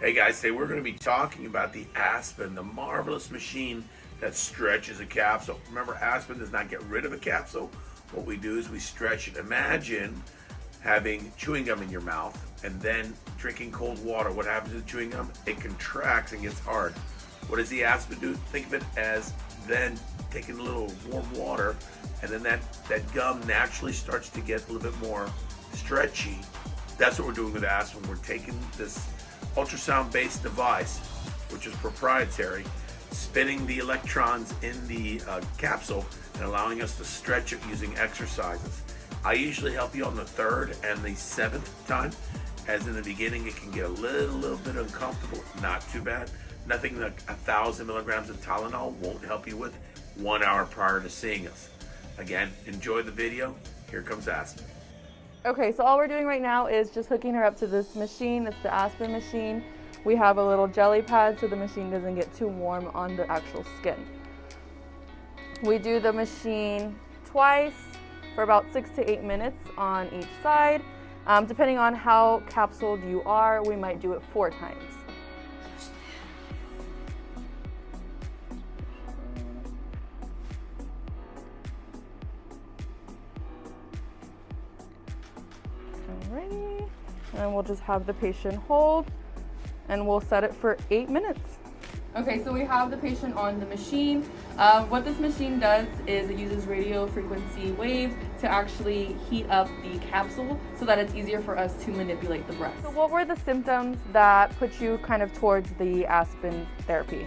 Hey guys, today we're going to be talking about the Aspen, the marvelous machine that stretches a capsule. Remember, Aspen does not get rid of a capsule. What we do is we stretch it. Imagine having chewing gum in your mouth and then drinking cold water. What happens to the chewing gum? It contracts and gets hard. What does the Aspen do? Think of it as then taking a little warm water and then that, that gum naturally starts to get a little bit more stretchy. That's what we're doing with Aspen. We're taking this ultrasound based device, which is proprietary, spinning the electrons in the uh, capsule and allowing us to stretch it using exercises. I usually help you on the third and the seventh time, as in the beginning it can get a little, little bit uncomfortable, not too bad. Nothing like a thousand milligrams of Tylenol won't help you with one hour prior to seeing us. Again, enjoy the video. Here comes Aspen. Okay, so all we're doing right now is just hooking her up to this machine. It's the Aspen machine. We have a little jelly pad so the machine doesn't get too warm on the actual skin. We do the machine twice for about six to eight minutes on each side. Um, depending on how capsuled you are, we might do it four times. Alrighty, and we'll just have the patient hold and we'll set it for eight minutes. Okay, so we have the patient on the machine. Uh, what this machine does is it uses radio frequency waves to actually heat up the capsule so that it's easier for us to manipulate the breast. So what were the symptoms that put you kind of towards the Aspen therapy?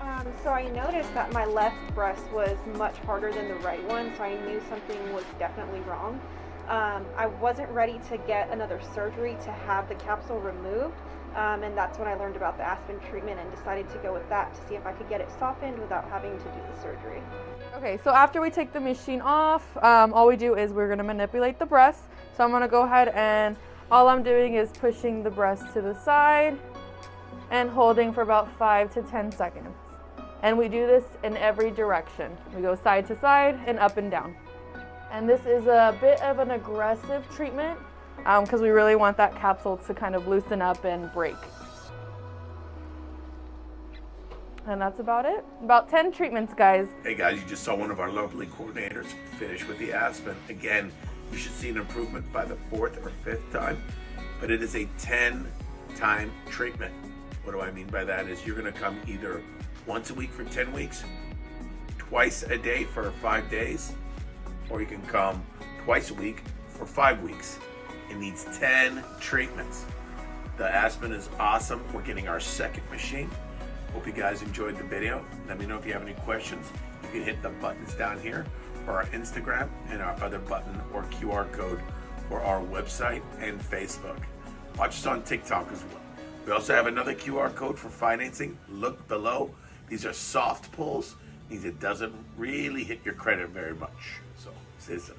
Um, so I noticed that my left breast was much harder than the right one, so I knew something was definitely wrong. Um, I wasn't ready to get another surgery to have the capsule removed, um, and that's when I learned about the Aspen treatment and decided to go with that to see if I could get it softened without having to do the surgery. Okay, so after we take the machine off, um, all we do is we're gonna manipulate the breast. So I'm gonna go ahead and all I'm doing is pushing the breast to the side and holding for about five to 10 seconds. And we do this in every direction. We go side to side and up and down. And this is a bit of an aggressive treatment because um, we really want that capsule to kind of loosen up and break. And that's about it. About 10 treatments, guys. Hey guys, you just saw one of our lovely coordinators finish with the Aspen. Again, you should see an improvement by the fourth or fifth time, but it is a 10 time treatment. What do I mean by that is you're gonna come either once a week for 10 weeks, twice a day for five days, or you can come twice a week for five weeks. It needs 10 treatments. The Aspen is awesome. We're getting our second machine. Hope you guys enjoyed the video. Let me know if you have any questions. You can hit the buttons down here for our Instagram and our other button or QR code for our website and Facebook. Watch us on TikTok as well. We also have another QR code for financing. Look below. These are soft pulls. It doesn't really hit your credit very much. So, says.